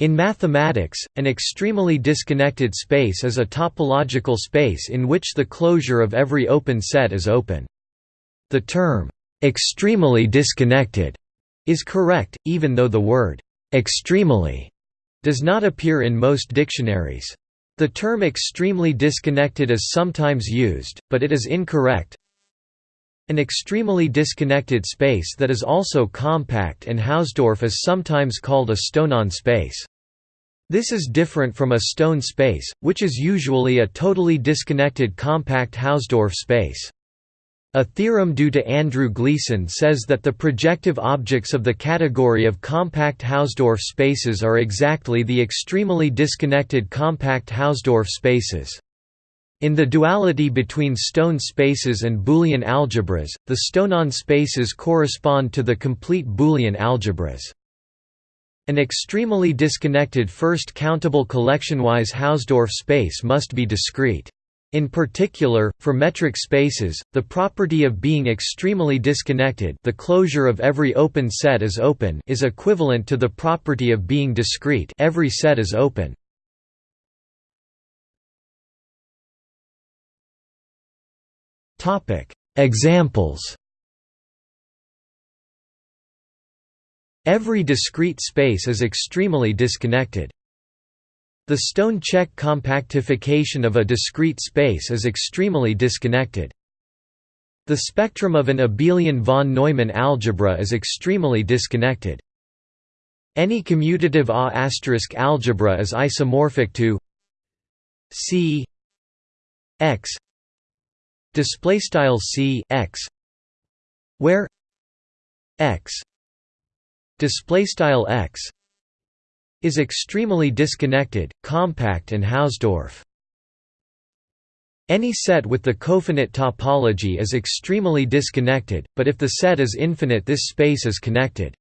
In mathematics, an extremally disconnected space is a topological space in which the closure of every open set is open. The term, "'extremal disconnected' is correct, even though the word, "'extremely' does not appear in most dictionaries. The term extremely disconnected is sometimes used, but it is incorrect. An extremally disconnected space that is also compact and Hausdorff is sometimes called a Stonean space. This is different from a stone space, which is usually a totally disconnected compact Hausdorff space. A theorem due to Andrew Gleason says that the projective objects of the category of compact Hausdorff spaces are exactly the extremally disconnected compact Hausdorff spaces. In the duality between stone spaces and Boolean algebras, the Stonean spaces correspond to the complete Boolean algebras. An extremally disconnected first countable collectionwise Hausdorff space must be discrete. In particular, for metric spaces, the property of being extremally disconnected the closure of every open set is open is equivalent to the property of being discrete every set is open. Examples Every discrete space is extremally disconnected. The stone-Čech compactification of a discrete space is extremally disconnected. The spectrum of an abelian von Neumann algebra is extremally disconnected. Any commutative A** algebra is isomorphic to C x display style c x. Where? X. Display style x. Is extremally disconnected compact and hausdorff. Any set with the cofinite topology is extremally disconnected but if the set is infinite this space is connected